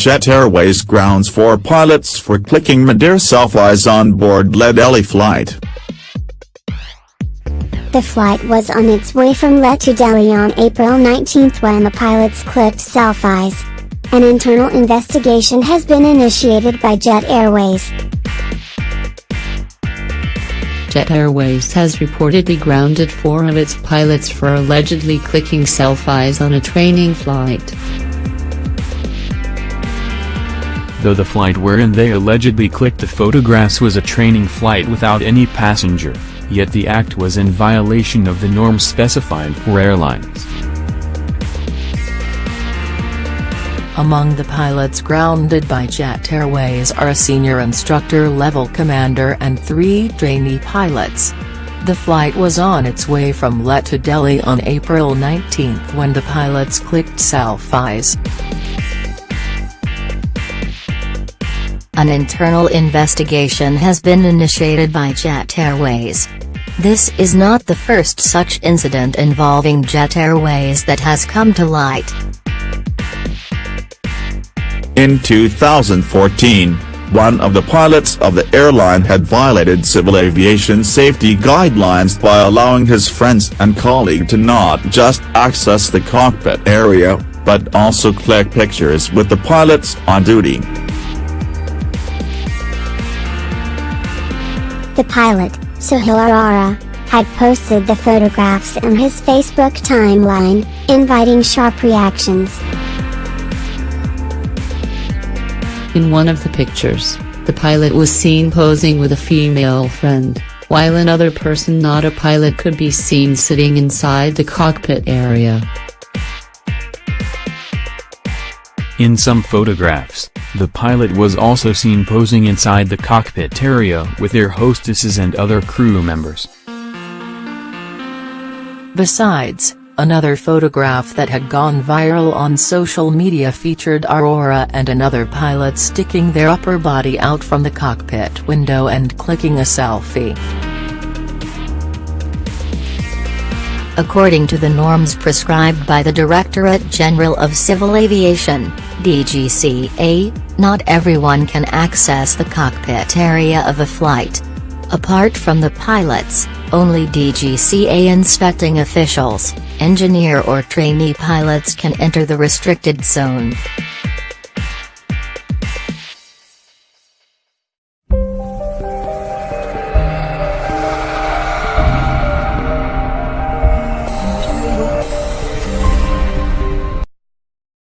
Jet Airways grounds four pilots for clicking mid-air selfies on board Leh Delhi flight. The flight was on its way from Leh to Delhi on April 19 when the pilots clicked selfies. An internal investigation has been initiated by Jet Airways. Jet Airways has reportedly grounded four of its pilots for allegedly clicking selfies on a training flight. Though the flight wherein they allegedly clicked the photographs was a training flight without any passenger, yet the act was in violation of the norms specified for airlines. Among the pilots grounded by Jet Airways are a senior instructor-level commander and three trainee pilots. The flight was on its way from Leh to Delhi on April 19 when the pilots clicked selfies. An internal investigation has been initiated by Jet Airways. This is not the first such incident involving Jet Airways that has come to light. In 2014, one of the pilots of the airline had violated civil aviation safety guidelines by allowing his friends and colleague to not just access the cockpit area, but also click pictures with the pilots on duty. The pilot, Sohail Arora, had posted the photographs in his Facebook timeline, inviting sharp reactions. In one of the pictures, the pilot was seen posing with a female friend, while another person not a pilot could be seen sitting inside the cockpit area. In some photographs, the pilot was also seen posing inside the cockpit area with their hostesses and other crew members. Besides, another photograph that had gone viral on social media featured Arora and another pilot sticking their upper body out from the cockpit window and clicking a selfie. According to the norms prescribed by the Directorate General of Civil Aviation, DGCA, not everyone can access the cockpit area of a flight. Apart from the pilots, only DGCA inspecting officials, engineer or trainee pilots can enter the restricted zone.